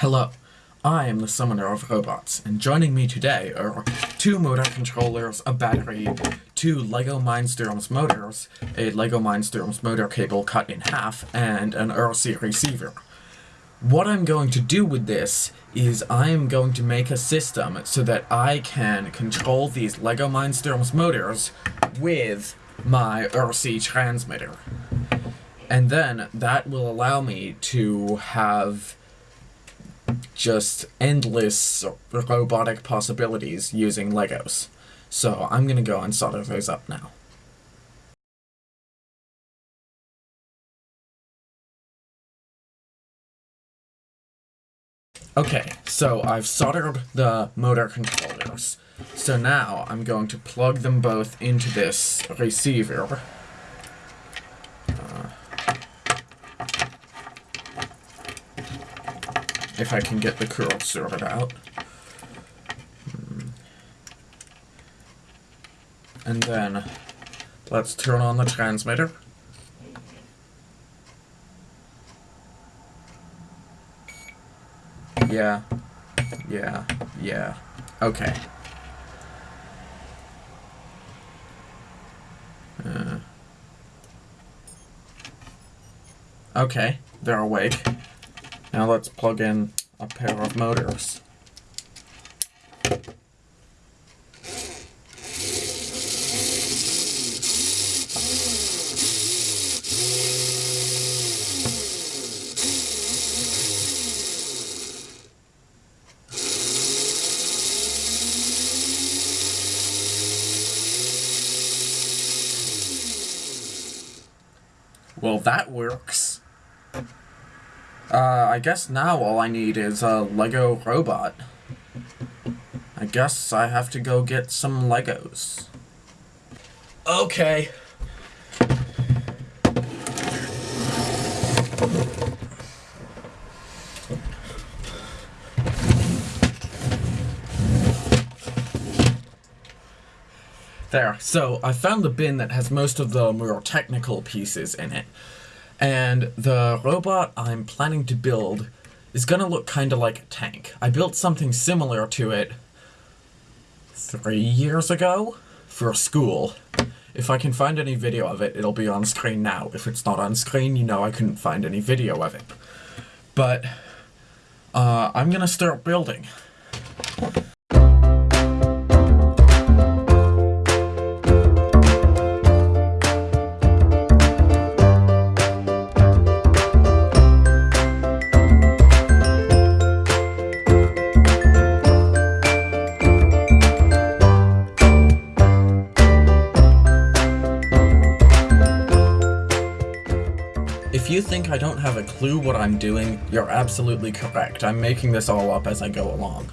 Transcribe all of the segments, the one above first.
Hello, I am the Summoner of Robots, and joining me today are two motor controllers, a battery, two LEGO Mindstorms motors, a LEGO Mindstorms motor cable cut in half, and an RC receiver. What I'm going to do with this is I am going to make a system so that I can control these LEGO Mindstorms motors with my RC transmitter. And then that will allow me to have just endless robotic possibilities using Legos. So I'm gonna go and solder those up now. Okay, so I've soldered the motor controllers. So now I'm going to plug them both into this receiver. If I can get the curl sorted out. Hmm. And then let's turn on the transmitter. Yeah. Yeah. Yeah. Okay. Uh. Okay, they're awake. Now let's plug in a pair of motors. Well, that works. Uh, I guess now all I need is a Lego robot. I guess I have to go get some Legos. Okay. There. So I found the bin that has most of the more technical pieces in it. And the robot I'm planning to build is gonna look kinda like a tank. I built something similar to it three years ago for school. If I can find any video of it, it'll be on screen now. If it's not on screen, you know I couldn't find any video of it. But, uh, I'm gonna start building. If you think I don't have a clue what I'm doing, you're absolutely correct. I'm making this all up as I go along.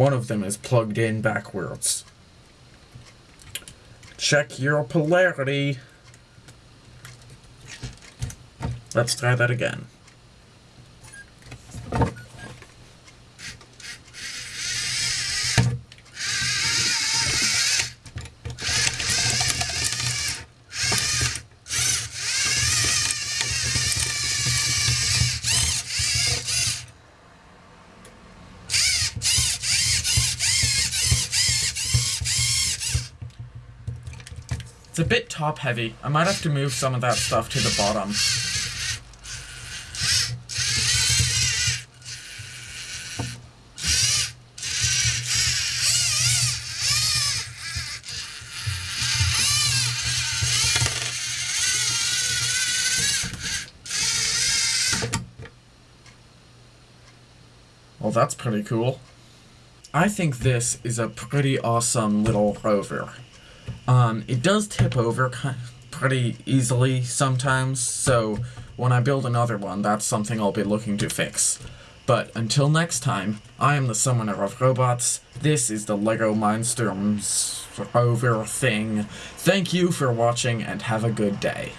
One of them is plugged in backwards. Check your polarity. Let's try that again. A bit top heavy. I might have to move some of that stuff to the bottom. Well, that's pretty cool. I think this is a pretty awesome little rover. Um, it does tip over pretty easily sometimes, so when I build another one, that's something I'll be looking to fix. But until next time, I am the Summoner of Robots, this is the LEGO Mindstorms rover thing. Thank you for watching and have a good day.